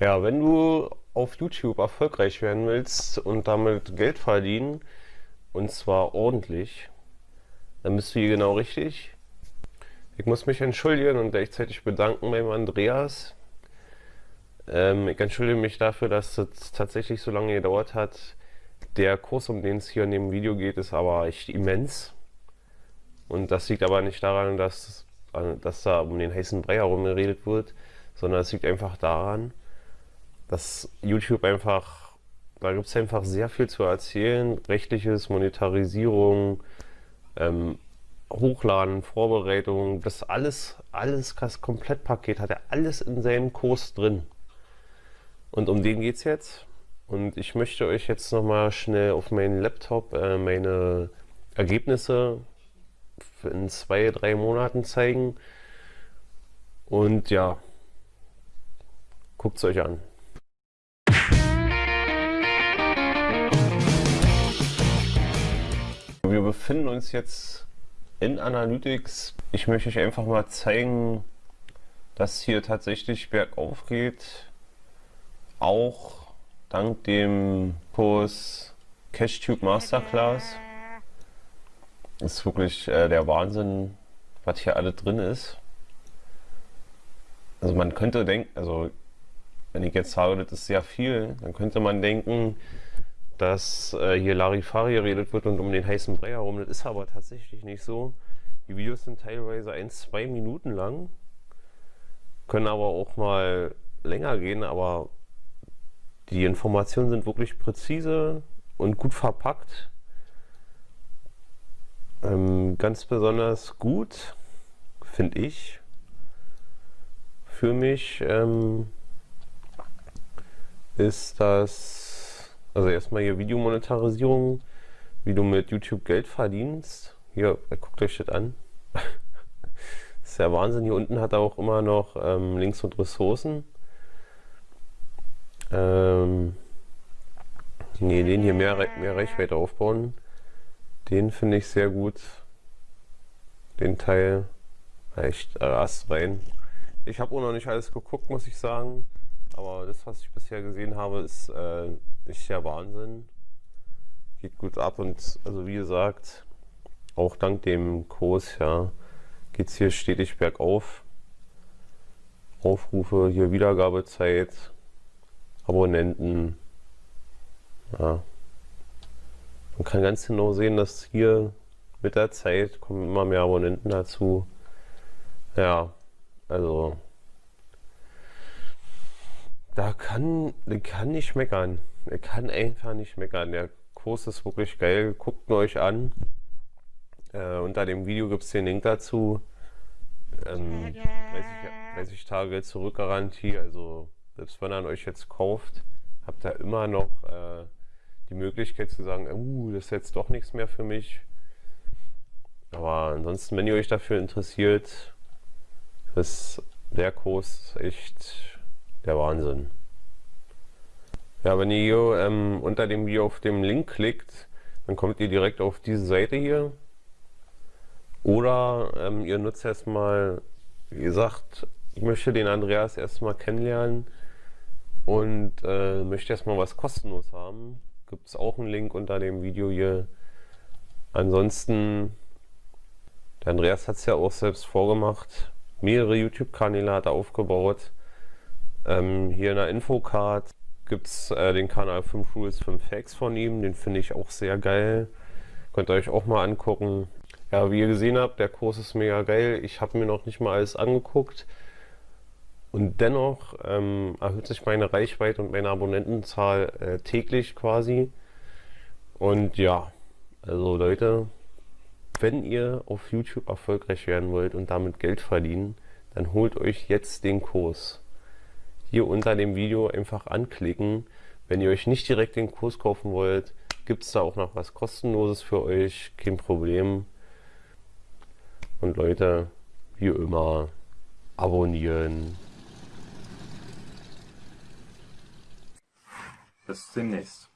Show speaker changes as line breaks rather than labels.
Ja, wenn du auf YouTube erfolgreich werden willst und damit Geld verdienen, und zwar ordentlich, dann bist du hier genau richtig. Ich muss mich entschuldigen und gleichzeitig bedanken beim Andreas. Ähm, ich entschuldige mich dafür, dass es tatsächlich so lange gedauert hat. Der Kurs, um den es hier in dem Video geht, ist aber echt immens. Und das liegt aber nicht daran, dass, dass da um den heißen Brei herum geredet wird, sondern es liegt einfach daran, dass YouTube einfach, da gibt es einfach sehr viel zu erzählen. Rechtliches, Monetarisierung, ähm, Hochladen, Vorbereitung, das alles, alles, das Komplettpaket hat er alles in seinem Kurs drin. Und um den geht es jetzt. Und ich möchte euch jetzt nochmal schnell auf meinen Laptop äh, meine Ergebnisse in zwei, drei Monaten zeigen. Und ja, guckt es euch an. Wir befinden uns jetzt in Analytics. Ich möchte euch einfach mal zeigen, dass hier tatsächlich bergauf geht. Auch dank dem Kurs CashTube Masterclass. Ist wirklich äh, der Wahnsinn, was hier alles drin ist. Also man könnte denken, also wenn ich jetzt sage, das ist sehr viel, dann könnte man denken, dass äh, hier Larifari geredet wird und um den heißen Brei herum. Das ist aber tatsächlich nicht so. Die Videos sind teilweise ein, zwei Minuten lang, können aber auch mal länger gehen, aber die Informationen sind wirklich präzise und gut verpackt. Ähm, ganz besonders gut, finde ich, für mich ähm, ist das also erstmal hier Videomonetarisierung, wie du mit YouTube Geld verdienst. Hier, guckt euch das an. das ist ja Wahnsinn. Hier unten hat er auch immer noch ähm, Links und Ressourcen. Ähm, nee, den hier mehr, mehr Reichweite aufbauen. Den finde ich sehr gut. Den Teil. Echt äh, rein. Ich habe auch noch nicht alles geguckt, muss ich sagen. Aber das, was ich bisher gesehen habe, ist, äh, ist ja Wahnsinn. Geht gut ab und also wie gesagt, auch dank dem Kurs ja, geht es hier stetig bergauf. Aufrufe, hier Wiedergabezeit, Abonnenten. Ja. Man kann ganz genau sehen, dass hier mit der Zeit kommen immer mehr Abonnenten dazu. Ja, also da kann, kann nicht meckern. Er kann einfach nicht meckern. Der Kurs ist wirklich geil. Guckt ihn euch an. Äh, unter dem Video gibt es den Link dazu. Ähm, 30, 30 Tage Zurückgarantie. Also selbst wenn er euch jetzt kauft, habt ihr immer noch äh, die Möglichkeit zu sagen, uh, das ist jetzt doch nichts mehr für mich. Aber ansonsten, wenn ihr euch dafür interessiert, ist der Kurs echt der Wahnsinn. Ja, wenn ihr hier ähm, unter dem Video auf dem Link klickt, dann kommt ihr direkt auf diese Seite hier. Oder ähm, ihr nutzt erstmal, wie gesagt, ich möchte den Andreas erstmal kennenlernen und äh, möchte erstmal was kostenlos haben. Gibt es auch einen Link unter dem Video hier. Ansonsten, der Andreas hat es ja auch selbst vorgemacht. Mehrere YouTube-Kanäle hat er aufgebaut. Ähm, hier in der Infocard gibt es äh, den Kanal 5 Rules 5 Facts von ihm. Den finde ich auch sehr geil. Könnt ihr euch auch mal angucken. Ja, wie ihr gesehen habt, der Kurs ist mega geil. Ich habe mir noch nicht mal alles angeguckt. Und dennoch ähm, erhöht sich meine Reichweite und meine Abonnentenzahl äh, täglich quasi. Und ja, also Leute, wenn ihr auf YouTube erfolgreich werden wollt und damit Geld verdienen, dann holt euch jetzt den Kurs hier unter dem Video einfach anklicken. Wenn ihr euch nicht direkt den Kurs kaufen wollt, gibt es da auch noch was kostenloses für euch, kein Problem. Und Leute, wie immer, abonnieren.
Bis demnächst.